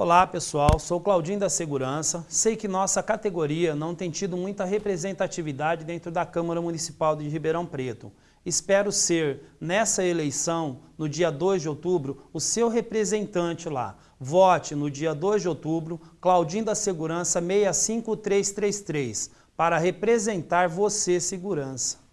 Olá pessoal, sou Claudinho da Segurança. Sei que nossa categoria não tem tido muita representatividade dentro da Câmara Municipal de Ribeirão Preto. Espero ser, nessa eleição, no dia 2 de outubro, o seu representante lá. Vote no dia 2 de outubro, Claudinho da Segurança 65333, para representar você, segurança.